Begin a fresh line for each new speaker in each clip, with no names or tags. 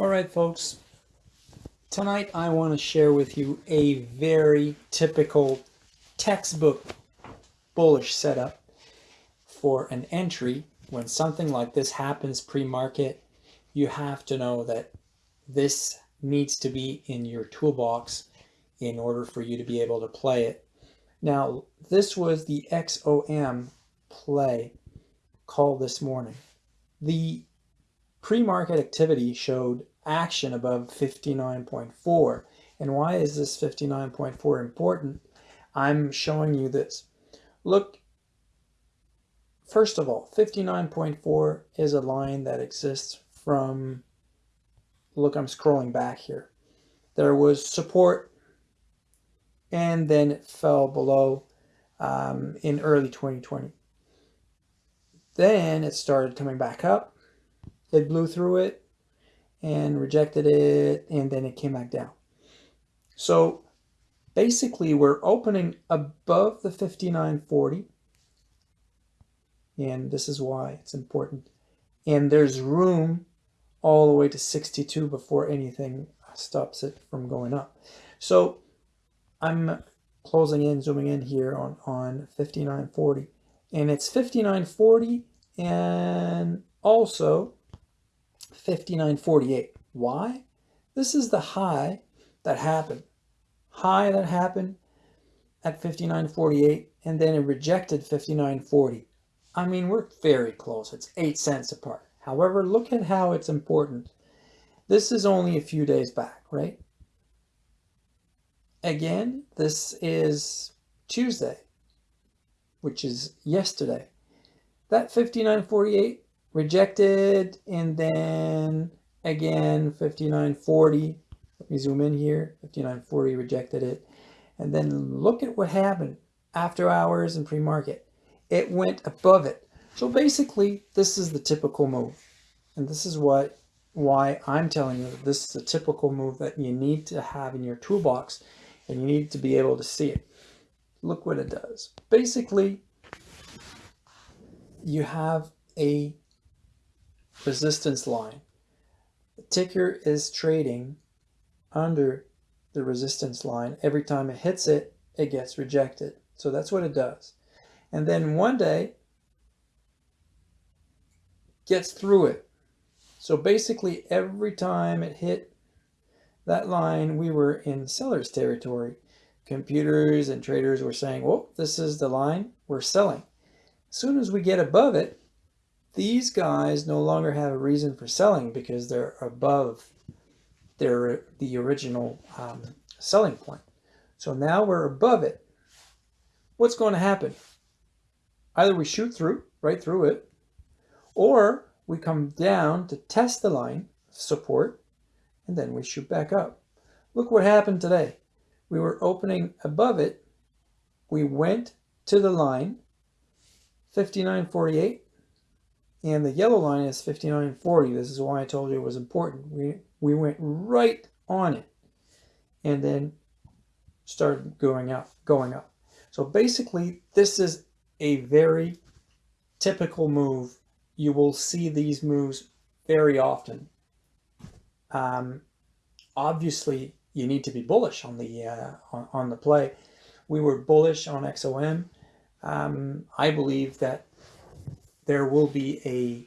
All right, folks. Tonight I want to share with you a very typical textbook bullish setup for an entry. When something like this happens pre-market, you have to know that this needs to be in your toolbox in order for you to be able to play it. Now, this was the XOM play call this morning. The pre-market activity showed action above 59.4. And why is this 59.4 important? I'm showing you this. Look, first of all, 59.4 is a line that exists from, look, I'm scrolling back here. There was support and then it fell below um, in early 2020. Then it started coming back up. It blew through it and rejected it, and then it came back down. So basically, we're opening above the 5940, and this is why it's important. And there's room all the way to 62 before anything stops it from going up. So I'm closing in, zooming in here on, on 5940. And it's 5940 and also 5948. Why? This is the high that happened. High that happened at 5948 and then it rejected 5940. I mean, we're very close. It's 8 cents apart. However, look at how it's important. This is only a few days back, right? Again, this is Tuesday, which is yesterday. That 5948 rejected and then again 5940 let me zoom in here. 5940 rejected it. And then look at what happened. After hours and pre-market. It went above it. So basically this is the typical move. And this is what why I'm telling you that this is a typical move that you need to have in your toolbox and you need to be able to see it. Look what it does. Basically you have a resistance line. The ticker is trading under the resistance line. Every time it hits it, it gets rejected. So that's what it does. And then one day, gets through it. So basically every time it hit that line, we were in seller's territory. Computers and traders were saying, well, this is the line, we're selling. As soon as we get above it, these guys no longer have a reason for selling because they're above their the original um, selling point. So now we're above it. What's going to happen? Either we shoot through, right through it, or we come down to test the line support, and then we shoot back up. Look what happened today. We were opening above it. We went to the line, 59.48, and the yellow line is 59.40. This is why I told you it was important. We, we went right on it and then started going up, going up. So basically, this is a very typical move. You will see these moves very often. Um, obviously, you need to be bullish on the uh, on, on the play. We were bullish on XOM. Um, I believe that there will be a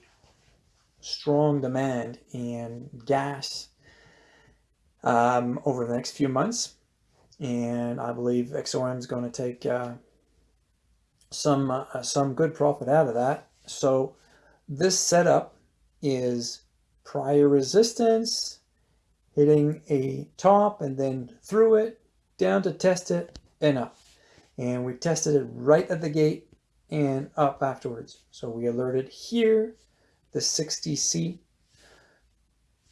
strong demand in gas um, over the next few months. And I believe XOM is going to take uh, some, uh, some good profit out of that. So this setup is prior resistance, hitting a top and then through it, down to test it and up. And we tested it right at the gate and up afterwards. So we alerted here the 60C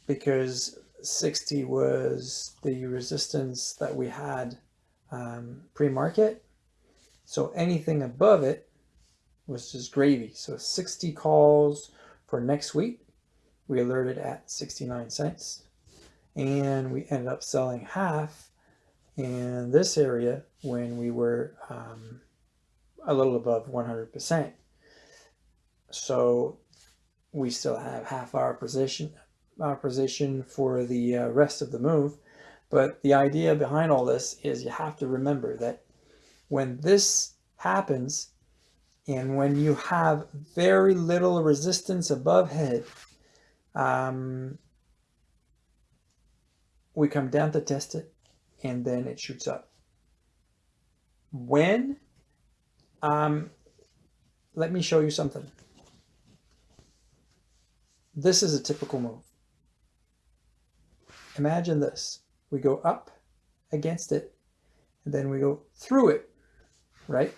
because 60 was the resistance that we had um, pre-market. So anything above it was just gravy. So 60 calls for next week. We alerted at 69 cents and we ended up selling half in this area when we were um, a little above 100%. So we still have half our position uh, position for the uh, rest of the move. But the idea behind all this is you have to remember that when this happens and when you have very little resistance above head, um, we come down to test it and then it shoots up. When, um, let me show you something. This is a typical move. Imagine this we go up against it, and then we go through it, right?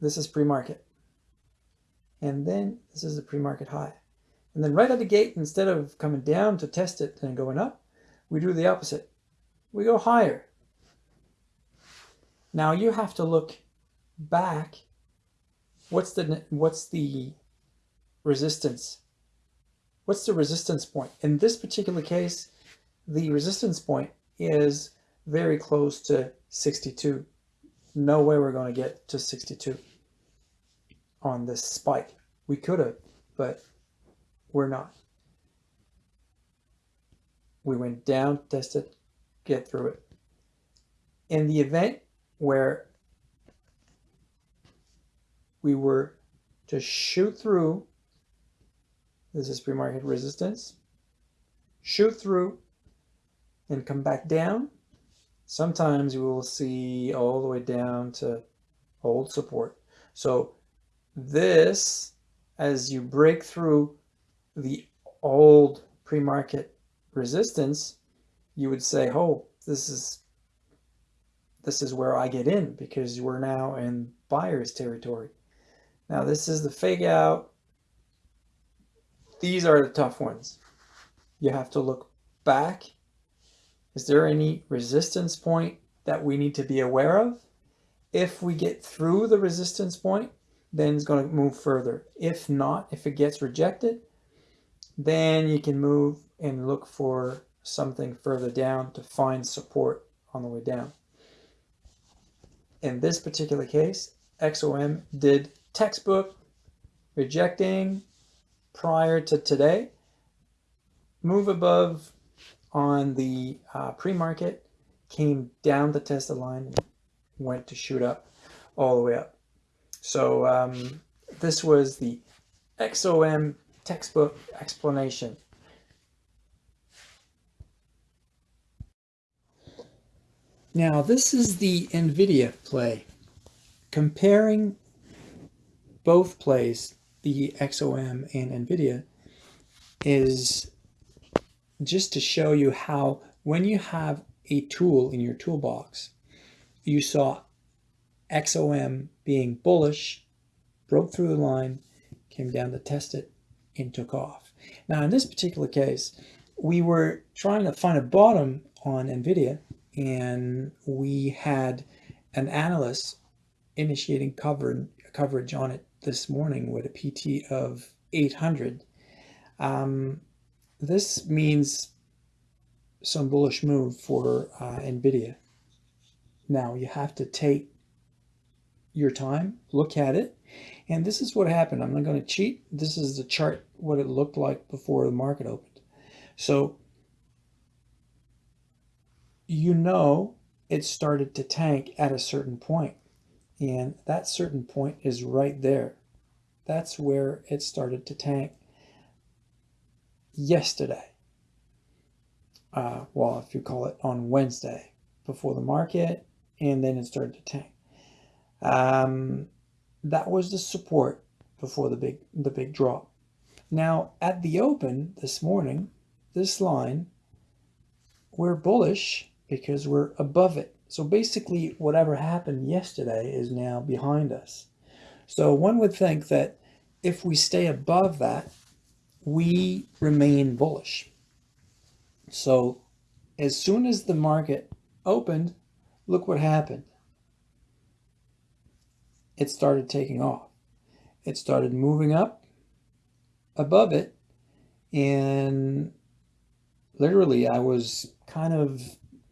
This is pre-market. And then this is the pre-market high. And then right at the gate, instead of coming down to test it and going up, we do the opposite. We go higher. Now you have to look back. What's the what's the resistance? What's the resistance point? In this particular case, the resistance point is very close to 62. No way we're going to get to 62 on this spike. We could have, but we're not. We went down, tested, get through it. In the event where we were to shoot through, this is pre-market resistance, shoot through and come back down. Sometimes you will see all the way down to hold support. So this, as you break through the old pre-market resistance, you would say, oh, this is this is where I get in because we're now in buyer's territory. Now this is the fake out. These are the tough ones. You have to look back is there any resistance point that we need to be aware of? If we get through the resistance point, then it's going to move further. If not, if it gets rejected, then you can move and look for something further down to find support on the way down. In this particular case, XOM did textbook rejecting prior to today, move above on the uh, pre-market, came down the Tesla line, went to shoot up all the way up. So um, this was the XOM textbook explanation. Now this is the NVIDIA play. Comparing both plays, the XOM and NVIDIA, is just to show you how when you have a tool in your toolbox, you saw XOM being bullish, broke through the line, came down to test it, and took off. Now in this particular case, we were trying to find a bottom on NVIDIA and we had an analyst initiating cover, coverage on it this morning with a PT of 800. Um, this means some bullish move for uh, NVIDIA. Now you have to take your time, look at it, and this is what happened. I'm not going to cheat. This is the chart, what it looked like before the market opened. So you know it started to tank at a certain point, and that certain point is right there. That's where it started to tank yesterday. Uh, well, if you call it on Wednesday before the market, and then it started to tank. Um, that was the support before the big the big drop. Now at the open this morning, this line, we're bullish because we're above it. So basically whatever happened yesterday is now behind us. So one would think that if we stay above that, we remain bullish. So as soon as the market opened, look what happened. It started taking off. It started moving up above it. And literally, I was kind of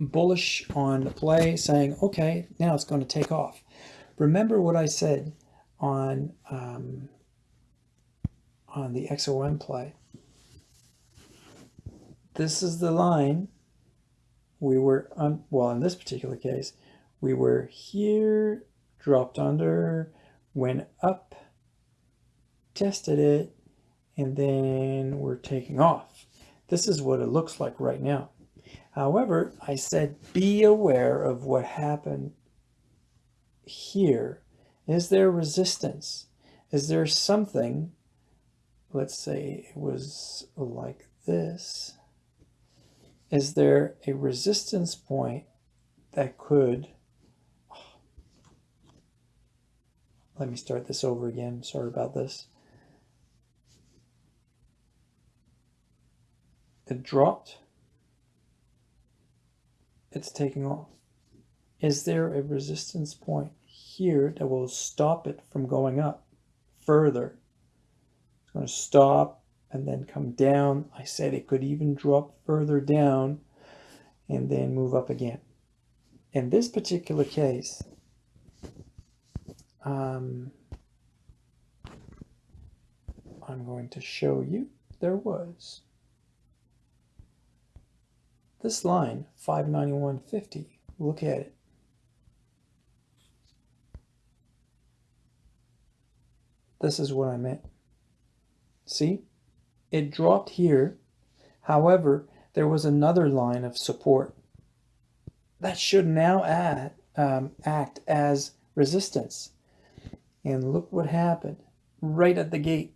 bullish on the play, saying, okay, now it's going to take off. Remember what I said on um, on the XOM play. this is the line we were on, well, in this particular case, we were here, dropped under, went up, tested it, and then we're taking off. This is what it looks like right now. However, I said be aware of what happened here. Is there resistance? Is there something, let's say it was like this, is there a resistance point that could, let me start this over again, sorry about this. It dropped, it's taking off. Is there a resistance point here that will stop it from going up further? It's going to stop and then come down. I said it could even drop further down and then move up again. In this particular case, um, I'm going to show you there was this line, 591.50, look at it. This is what I meant. See, it dropped here. However, there was another line of support that should now add, um, act as resistance. And look what happened right at the gate.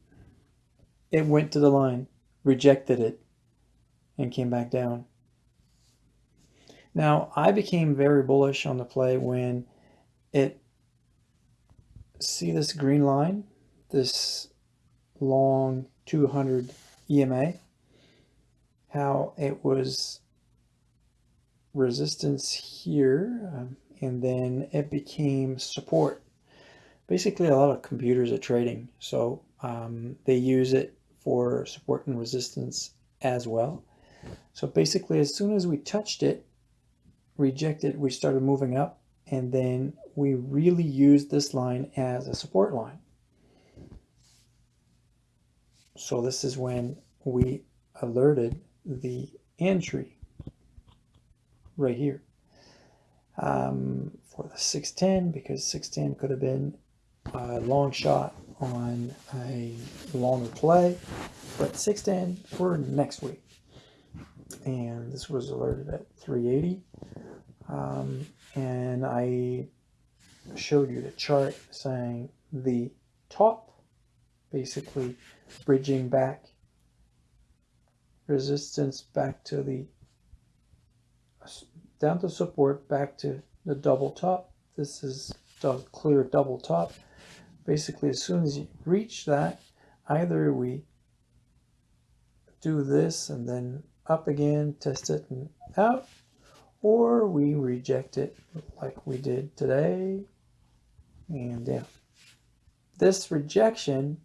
It went to the line, rejected it, and came back down. Now, I became very bullish on the play when it, see this green line, this long 200 EMA, how it was resistance here, um, and then it became support. Basically, a lot of computers are trading, so um, they use it for support and resistance as well. So basically, as soon as we touched it, rejected, we started moving up and then we really used this line as a support line. So this is when we alerted the entry right here um, for the 610 because 610 could have been a long shot on a longer play, but 610 for next week. And this was alerted at 380. Um, and I showed you the chart saying the top basically bridging back resistance back to the down to support back to the double top. This is clear double top. Basically as soon as you reach that either we do this and then up again test it and out or we reject it like we did today and down. This rejection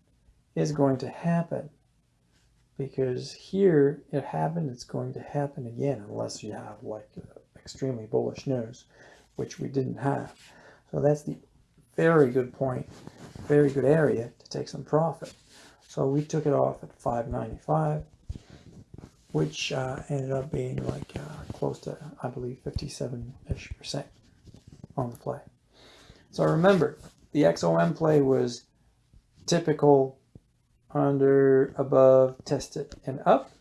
is going to happen because here it happened, it's going to happen again unless you have like extremely bullish news, which we didn't have. So that's the very good point, very good area to take some profit. So we took it off at 595 which uh, ended up being like uh, close to, I believe, 57-ish percent on the play. So remember, the XOM play was typical under, above, tested, and up.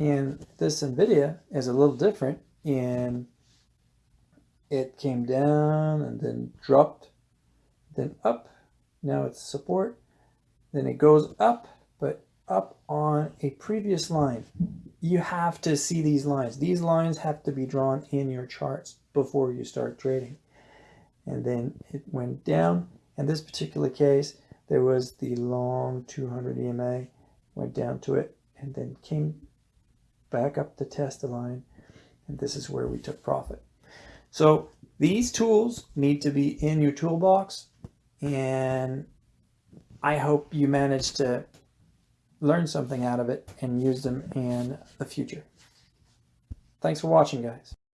And this NVIDIA is a little different and it came down and then dropped, then up. Now it's support. Then it goes up, but up on a previous line. You have to see these lines. These lines have to be drawn in your charts before you start trading. And then it went down. In this particular case, there was the long 200 EMA, went down to it, and then came back up to test the line. And this is where we took profit. So these tools need to be in your toolbox. And I hope you managed to learn something out of it and use them in the future. Thanks for watching, guys.